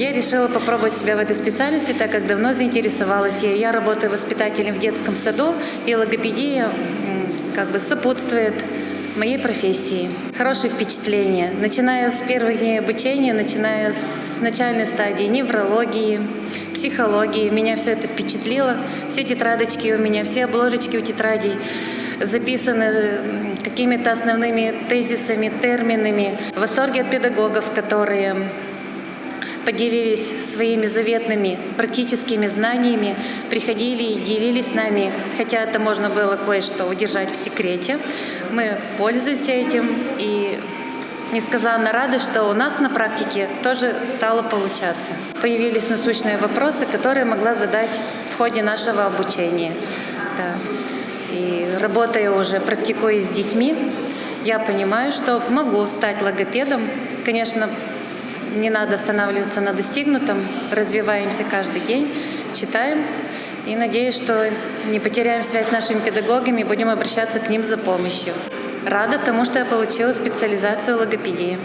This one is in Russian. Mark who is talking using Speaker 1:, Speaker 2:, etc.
Speaker 1: Я решила попробовать себя в этой специальности, так как давно заинтересовалась ею. Я работаю воспитателем в детском саду, и логопедия как бы сопутствует моей профессии. Хорошие впечатления. Начиная с первых дней обучения, начиная с начальной стадии неврологии, психологии, меня все это впечатлило. Все тетрадочки у меня, все обложечки у тетрадей записаны какими-то основными тезисами, терминами. В восторге от педагогов, которые поделились своими заветными практическими знаниями, приходили и делились с нами, хотя это можно было кое-что удержать в секрете. Мы пользуемся этим и несказанно рады, что у нас на практике тоже стало получаться. Появились насущные вопросы, которые могла задать в ходе нашего обучения. Да. И работая уже, практикуясь с детьми, я понимаю, что могу стать логопедом. Конечно, не надо останавливаться на достигнутом, развиваемся каждый день, читаем и надеюсь, что не потеряем связь с нашими педагогами и будем обращаться к ним за помощью. Рада тому, что я получила специализацию логопедии.